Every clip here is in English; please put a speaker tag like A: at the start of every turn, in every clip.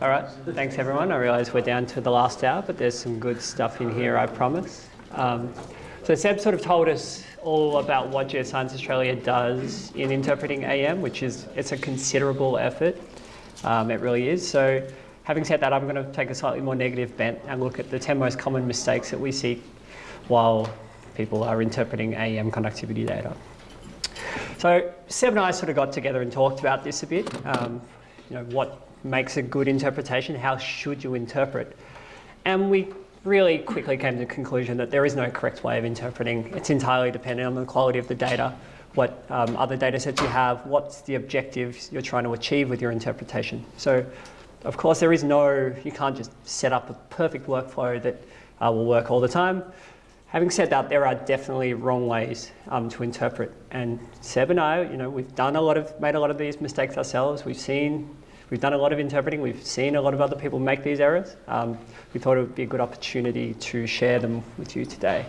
A: All right, thanks everyone. I realise we're down to the last hour, but there's some good stuff in here, I promise. Um, so Seb sort of told us all about what Geoscience Australia does in interpreting AEM, which is, it's a considerable effort. Um, it really is. So having said that, I'm going to take a slightly more negative bent and look at the 10 most common mistakes that we see while people are interpreting AEM conductivity data. So Seb and I sort of got together and talked about this a bit. Um, you know, what makes a good interpretation? How should you interpret? And we really quickly came to the conclusion that there is no correct way of interpreting. It's entirely dependent on the quality of the data, what um, other data sets you have, what's the objectives you're trying to achieve with your interpretation. So of course there is no, you can't just set up a perfect workflow that uh, will work all the time. Having said that, there are definitely wrong ways um, to interpret. And Seb and I, you know, we've done a lot of, made a lot of these mistakes ourselves. We've seen, we've done a lot of interpreting. We've seen a lot of other people make these errors. Um, we thought it would be a good opportunity to share them with you today.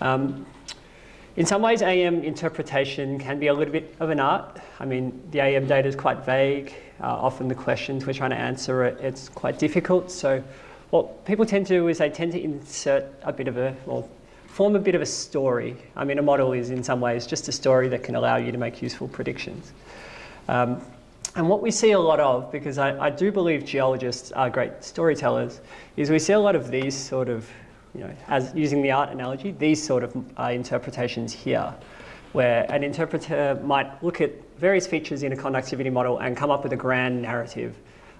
A: Um, in some ways, AEM interpretation can be a little bit of an art. I mean, the AEM data is quite vague. Uh, often the questions we're trying to answer, it, it's quite difficult. So what people tend to do is they tend to insert a bit of a, or form a bit of a story. I mean, a model is in some ways just a story that can allow you to make useful predictions. Um, and what we see a lot of, because I, I, do believe geologists are great storytellers, is we see a lot of these sort of, you know, as using the art analogy, these sort of uh, interpretations here, where an interpreter might look at various features in a conductivity model and come up with a grand narrative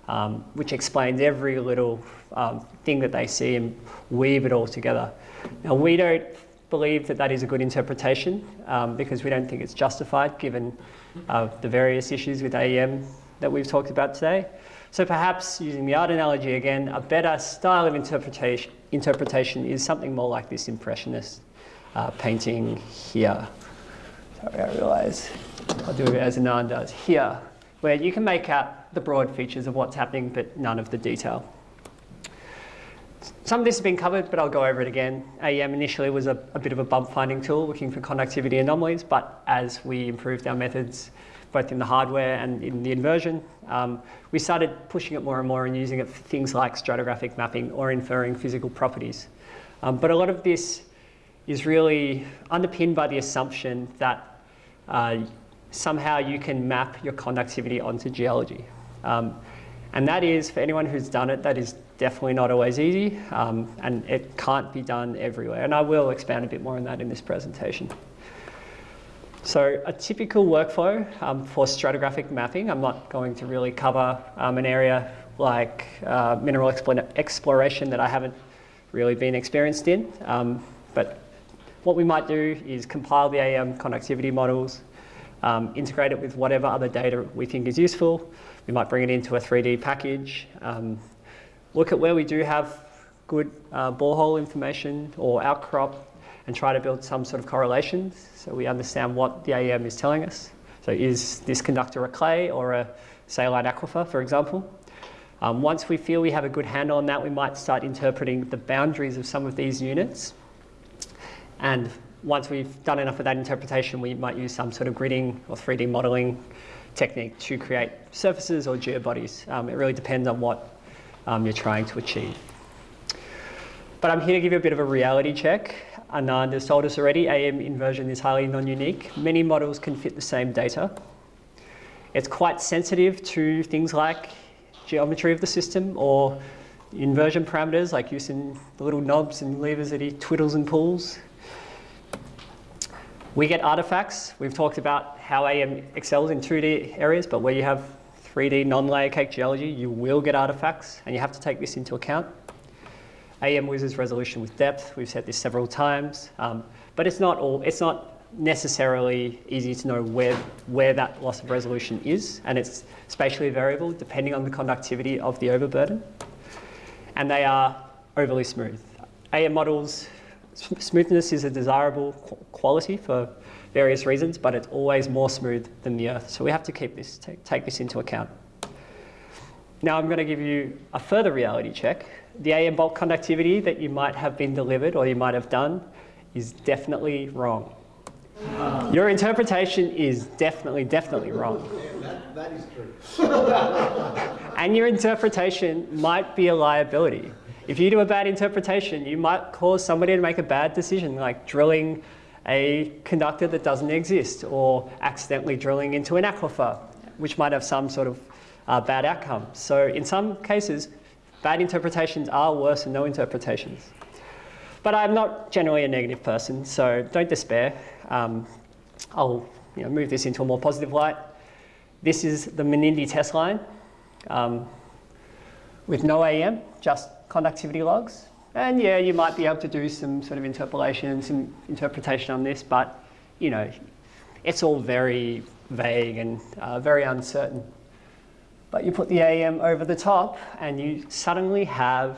A: um, which explains every little um, thing that they see and weave it all together. Now, we don't believe that that is a good interpretation um, because we don't think it's justified given uh, the various issues with AEM that we've talked about today. So perhaps using the art analogy again, a better style of interpretation, interpretation is something more like this impressionist uh, painting here. Sorry, I realise I'll do it as Anand does here, where you can make out the broad features of what's happening, but none of the detail. Some of this has been covered, but I'll go over it again. AEM initially was a, a, bit of a bump finding tool looking for conductivity anomalies, but as we improved our methods, both in the hardware and in the inversion, um, we started pushing it more and more and using it for things like stratigraphic mapping or inferring physical properties. Um, but a lot of this is really underpinned by the assumption that uh, somehow you can map your conductivity onto geology. Um, and that is, for anyone who's done it, that is definitely not always easy um, and it can't be done everywhere. And I will expand a bit more on that in this presentation. So a typical workflow um, for stratigraphic mapping, I'm not going to really cover um, an area like uh, mineral exploration that I haven't really been experienced in. Um, but what we might do is compile the AEM conductivity models, um, integrate it with whatever other data we think is useful, we might bring it into a 3D package, um, look at where we do have good uh, borehole information or outcrop and try to build some sort of correlations so we understand what the AEM is telling us. So is this conductor a clay or a saline aquifer, for example? Um, once we feel we have a good handle on that, we might start interpreting the boundaries of some of these units. And once we've done enough of that interpretation, we might use some sort of gridding or 3D modeling technique to create surfaces or geobodies. Um, it really depends on what um, you're trying to achieve. But I'm here to give you a bit of a reality check. Anand has told us already, AEM inversion is highly non-unique. Many models can fit the same data. It's quite sensitive to things like geometry of the system or inversion parameters like using the little knobs and levers that he twiddles and pulls. We get artifacts. We've talked about how AEM excels in 2D areas, but where you have 3D non-layer cake geology, you will get artifacts, and you have to take this into account. AEM loses resolution with depth. We've said this several times, um, but it's not all. It's not necessarily easy to know where where that loss of resolution is, and it's spatially variable depending on the conductivity of the overburden. And they are overly smooth. AEM models Smoothness is a desirable quality for various reasons, but it's always more smooth than the Earth. So we have to keep this, take, take this into account. Now I'm going to give you a further reality check. The AEM bulk conductivity that you might have been delivered or you might have done is definitely wrong. Your interpretation is definitely, definitely wrong.
B: that, that is true.
A: and your interpretation might be a liability. If you do a bad interpretation, you might cause somebody to make a bad decision, like drilling a conductor that doesn't exist or accidentally drilling into an aquifer, which might have some sort of uh, bad outcome. So in some cases, bad interpretations are worse than no interpretations. But I'm not generally a negative person, so don't despair. Um, I'll you know, move this into a more positive light. This is the Menindee test line um, with no AEM, just conductivity logs. And yeah, you might be able to do some sort of interpolation, some interpretation on this, but you know, it's all very vague and uh, very uncertain. But you put the AEM over the top and you suddenly have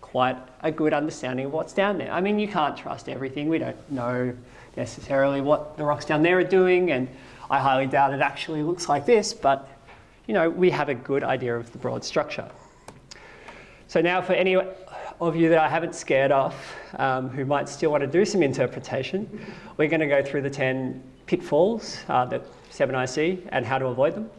A: quite a good understanding of what's down there. I mean, you can't trust everything. We don't know necessarily what the rocks down there are doing, and I highly doubt it actually looks like this, but you know, we have a good idea of the broad structure. So now for any of you that I haven't scared off, um, who might still want to do some interpretation, we're going to go through the 10 pitfalls uh, that Seb and I see and how to avoid them.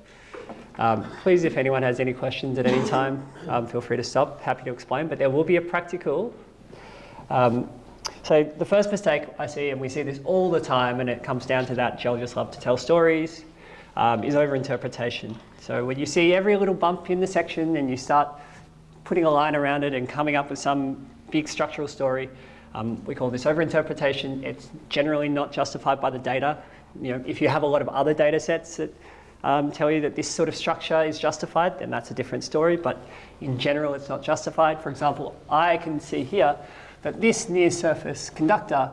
A: Um, please, if anyone has any questions at any time, um, feel free to stop. Happy to explain, but there will be a practical. Um, so the first mistake I see, and we see this all the time, and it comes down to that geologists love to tell stories, um, is overinterpretation. So when you see every little bump in the section and you start putting a line around it and coming up with some big structural story. Um, we call this overinterpretation. It's generally not justified by the data. You know, if you have a lot of other data sets that um, tell you that this sort of structure is justified, then that's a different story. But in general, it's not justified. For example, I can see here that this near surface conductor,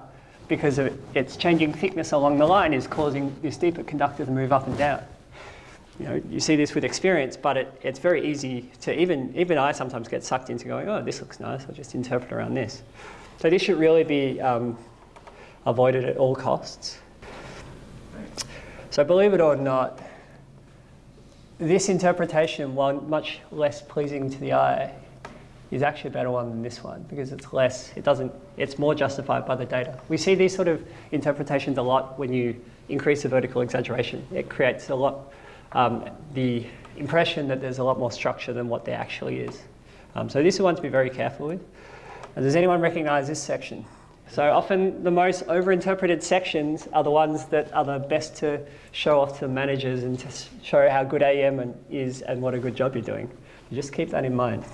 A: because of its changing thickness along the line, is causing this deeper conductor to move up and down you know, you see this with experience, but it, it's very easy to even, even I sometimes get sucked into going, oh, this looks nice, I'll just interpret around this. So this should really be um, avoided at all costs. So believe it or not, this interpretation, while much less pleasing to the eye, is actually a better one than this one because it's less, it doesn't, it's more justified by the data. We see these sort of interpretations a lot when you increase the vertical exaggeration. It creates a lot um, the impression that there's a lot more structure than what there actually is. Um, so this is one to be very careful with. And does anyone recognize this section? So often the most overinterpreted sections are the ones that are the best to show off to the managers and to show how good AEM and is and what a good job you're doing. You just keep that in mind.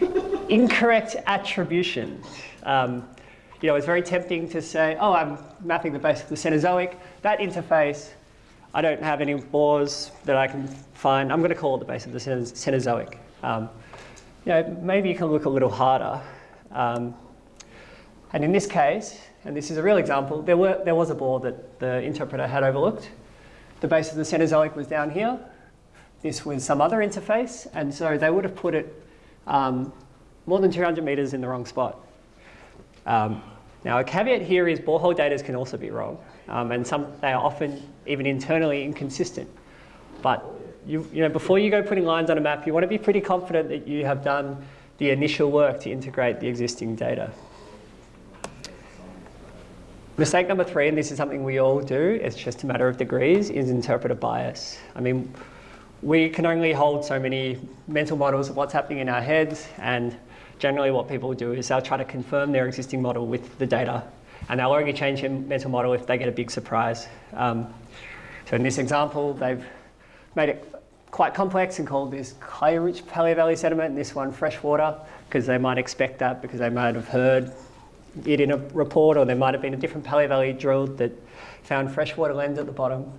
A: Incorrect attribution. Um, you know, it's very tempting to say, oh, I'm mapping the base of the Cenozoic. That interface I don't have any bores that I can find. I'm going to call it the base of the Cenozoic. Um, you know, maybe you can look a little harder. Um, and in this case, and this is a real example, there, were, there was a bore that the interpreter had overlooked. The base of the Cenozoic was down here. This was some other interface, and so they would have put it um, more than 200 meters in the wrong spot. Um, now, a caveat here is borehole data can also be wrong, um, and some, they are often even internally inconsistent. But you, you know, before you go putting lines on a map, you want to be pretty confident that you have done the initial work to integrate the existing data. Mistake number three, and this is something we all do, it's just a matter of degrees, is interpreter bias. I mean, we can only hold so many mental models of what's happening in our heads, and generally what people do is they'll try to confirm their existing model with the data and they'll only change their mental model if they get a big surprise. Um, so in this example, they've made it quite complex and called this clay-rich Paleovalley sediment and this one freshwater because they might expect that because they might have heard it in a report or there might have been a different Paleovalley drilled that found freshwater lens at the bottom.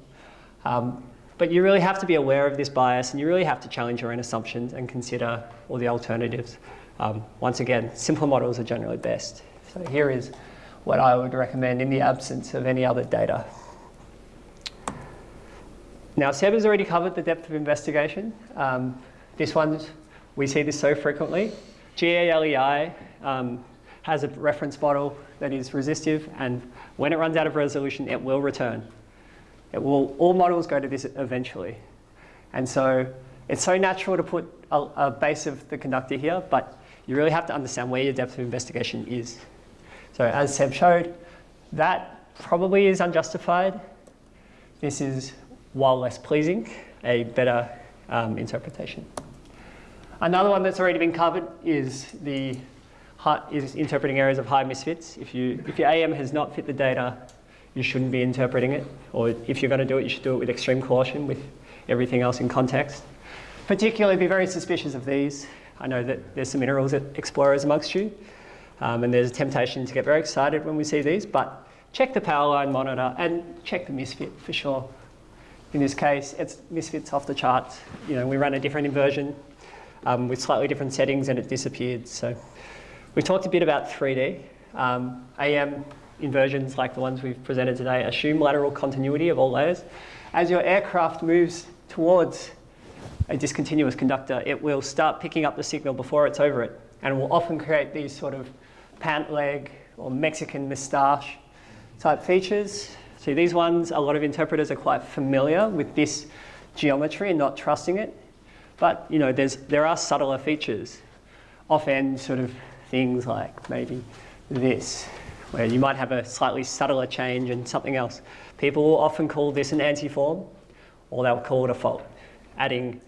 A: Um, but you really have to be aware of this bias and you really have to challenge your own assumptions and consider all the alternatives. Um, once again, simpler models are generally best. So here is what I would recommend in the absence of any other data. Now, Seb has already covered the depth of investigation. Um, this one, we see this so frequently. GALEI um, has a reference model that is resistive, and when it runs out of resolution, it will return. It will, all models go to this eventually. And so it's so natural to put a, a base of the conductor here, but you really have to understand where your depth of investigation is. So as Seb showed, that probably is unjustified. This is, while less pleasing, a better um, interpretation. Another one that's already been covered is the is interpreting areas of high misfits. If, you, if your AEM has not fit the data, you shouldn't be interpreting it. Or if you're going to do it, you should do it with extreme caution with everything else in context. Particularly be very suspicious of these. I know that there's some minerals explorers amongst you, um, and there's a temptation to get very excited when we see these, but check the power line monitor and check the misfit for sure. In this case, it's misfits off the charts. You know, we ran a different inversion um, with slightly different settings and it disappeared. So we talked a bit about 3D. Um, AEM inversions like the ones we've presented today assume lateral continuity of all layers. As your aircraft moves towards a discontinuous conductor, it will start picking up the signal before it's over it and will often create these sort of pant leg or Mexican moustache type features. See these ones, a lot of interpreters are quite familiar with this geometry and not trusting it. But you know, there's, there are subtler features. Off-end sort of things like maybe this, where you might have a slightly subtler change in something else. People will often call this an antiform, or they'll call it a fault, adding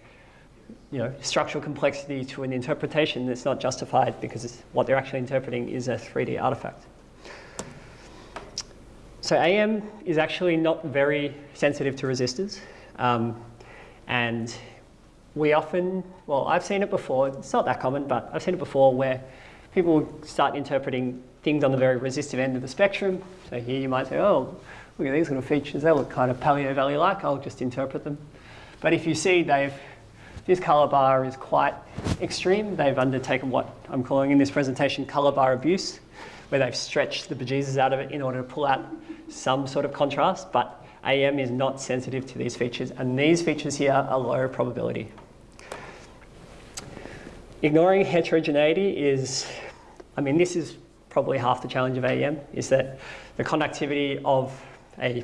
A: you know, structural complexity to an interpretation that's not justified because what they're actually interpreting is a 3D artifact. So AEM is actually not very sensitive to resistors. Um, and we often, well, I've seen it before, it's not that common, but I've seen it before where people start interpreting things on the very resistive end of the spectrum. So here you might say, oh, look at these little features, they look kind of Paleo Valley-like, I'll just interpret them. But if you see they've this color bar is quite extreme. They've undertaken what I'm calling in this presentation color bar abuse, where they've stretched the bejesus out of it in order to pull out some sort of contrast, but AEM is not sensitive to these features, and these features here are low probability. Ignoring heterogeneity is, I mean, this is probably half the challenge of AEM, is that the conductivity of a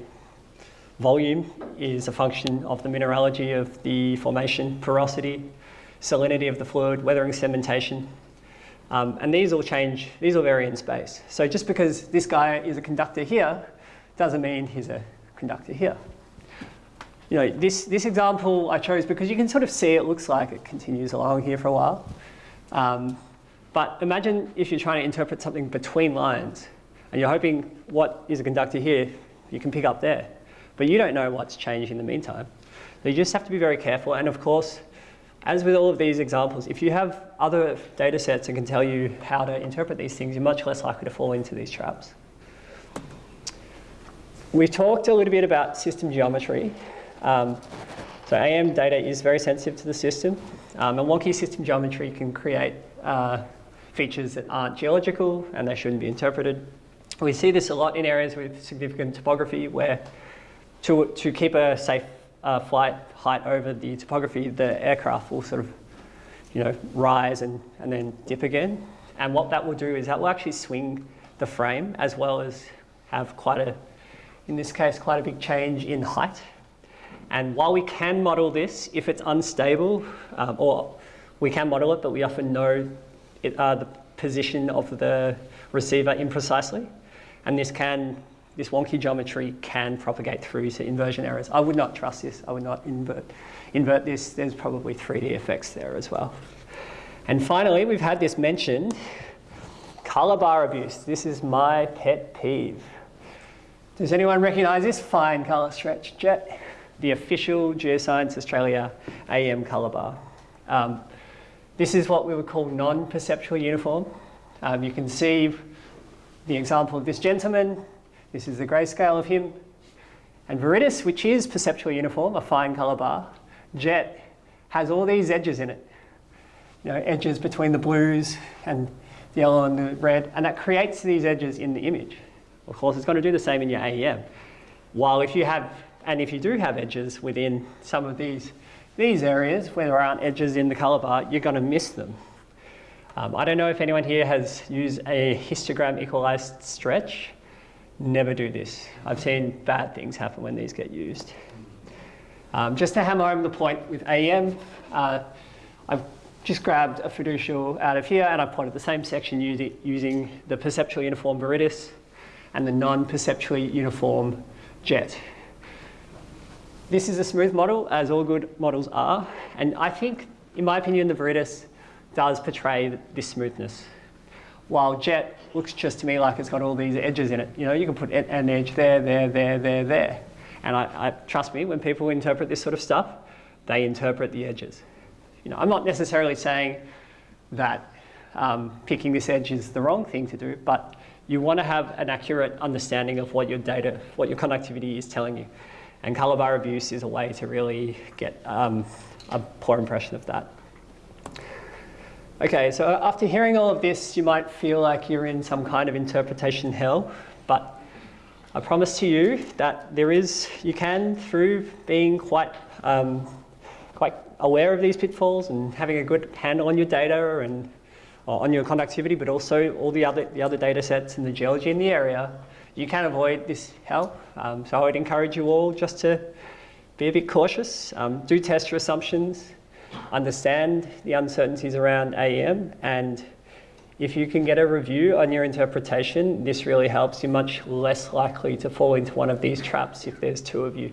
A: Volume is a function of the mineralogy of the formation, porosity, salinity of the fluid, weathering sedimentation. Um, and these all change, these all vary in space. So just because this guy is a conductor here, doesn't mean he's a conductor here. You know, this, this example I chose because you can sort of see it looks like it continues along here for a while. Um, but imagine if you're trying to interpret something between lines and you're hoping what is a conductor here, you can pick up there. But you don't know what's changed in the meantime. So you just have to be very careful. And of course, as with all of these examples, if you have other data sets and can tell you how to interpret these things, you're much less likely to fall into these traps. We talked a little bit about system geometry. Um, so AEM data is very sensitive to the system. Um, and wonky system geometry can create uh, features that aren't geological and they shouldn't be interpreted. We see this a lot in areas with significant topography where to, to keep a safe uh, flight height over the topography, the aircraft will sort of, you know, rise and, and then dip again. And what that will do is that will actually swing the frame as well as have quite a, in this case, quite a big change in height. And while we can model this, if it's unstable, um, or we can model it, but we often know it, uh, the position of the receiver imprecisely. And this can this wonky geometry can propagate through to inversion errors. I would not trust this. I would not invert, invert this. There's probably 3D effects there as well. And finally, we've had this mentioned, color bar abuse. This is my pet peeve. Does anyone recognize this fine color stretch jet? The official Geoscience Australia AEM color bar. Um, this is what we would call non-perceptual uniform. Um, you can see the example of this gentleman this is the grayscale of him. And Viridis, which is perceptually uniform, a fine color bar, jet has all these edges in it. You know, edges between the blues and the yellow and the red, and that creates these edges in the image. Of course, it's going to do the same in your AEM. While if you have, and if you do have edges within some of these, these areas where there aren't edges in the color bar, you're going to miss them. Um, I don't know if anyone here has used a histogram equalized stretch. Never do this. I've seen bad things happen when these get used. Um, just to hammer home the point with AEM, uh, I've just grabbed a fiducial out of here and I've plotted the same section using, using the perceptually uniform Viridis and the non-perceptually uniform jet. this is a smooth model, as all good models are, and I think, in my opinion, the Viridis does portray this smoothness. While Jet looks just to me like it's got all these edges in it. You know, you can put an edge there, there, there, there, there. And I, I, trust me, when people interpret this sort of stuff, they interpret the edges. You know, I'm not necessarily saying that um, picking this edge is the wrong thing to do, but you want to have an accurate understanding of what your data, what your conductivity is telling you. And color bar abuse is a way to really get um, a poor impression of that. Okay, so after hearing all of this, you might feel like you're in some kind of interpretation hell, but I promise to you that there is, you can, through being quite, um, quite aware of these pitfalls and having a good handle on your data and on your conductivity, but also all the other, the other data sets and the geology in the area, you can avoid this hell. Um, so I would encourage you all just to be a bit cautious, um, do test your assumptions, understand the uncertainties around AEM, and if you can get a review on your interpretation, this really helps. You're much less likely to fall into one of these traps if there's two of you.